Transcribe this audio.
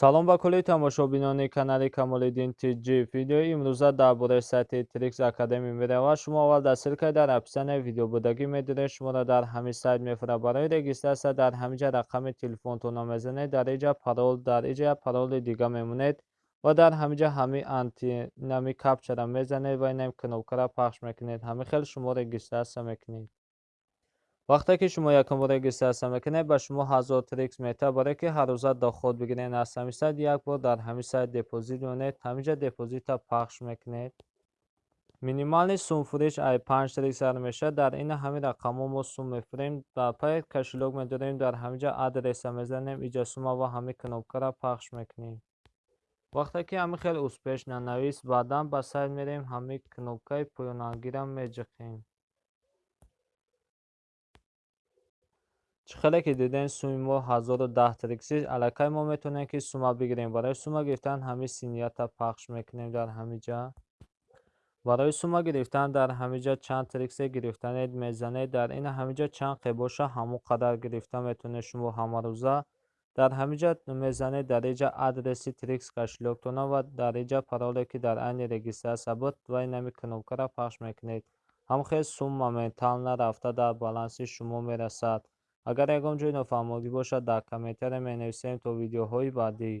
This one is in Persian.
سلام با کلی تماشابینان کانال کمال الدین تیجی ویدیوی امروزه درباره سطح تریکس اکادمی میره و شما اول دستیل که در اپسن ویدیو بودگی می‌دونه شما را در همین سایت میفره برای رجیستر در همینجا رقم تلفن تو می‌زنید در اینجا پرول در اینجا پرول دیگه میمونید و در همینجا همین انتی نامی کپچه را می‌زنید و اینم کنوکه را پخش می‌کنید همین خیلی شما رجیستر می‌کنید вақте ки шумо якум бор регистратсия мекунед ба шумо ҳазор трикс метавад барое ки ҳаррӯза доход бигиред аз ҳамин сайт як бор дар ҳамин сайт депозит монед ҳаминҷа депозитро пахш мекунед минимални сумфурӯш ай панҷ триксар мешавад дар ин ҳамин рақамҳо мо сум мефурӯхем дар пай кошелёк медорем дар ҳаминҷа адреса мезанем инҷа сума ва ҳамин кнопкаро пахш мекунем вақте ки ҳамин хел успеш нанавист баъдан ба сайт мерем ҳамин кнопкаи поёнангиро меҷиқем چخله که دیدین سوم ما 1010 ترکسیز علکه ما می‌تونه که سوما بگیریم برای سوما گرفتن همه سینیت پخش می‌کنیم در همه جا برای سوما گرفتن در همه جا چند ترکسی گرفتنید می‌زنید در این همه جا چند قیباشا همون قدر گرفتن می‌تونه شما همه روزا در همه جا می‌زنید در اینجا ادرسی تریکس کشلوکتونه و در اینجا پرالی که در این رگیستر ثبت و اینمی کنوبکره پخش می‌کنید هم خیلی سوم مومنتال نرفته در بالانسی شما می‌رسد агар ягон ҷое нофаҳмогӣ бошад дар комментария менависем то видеоҳои баъдӣ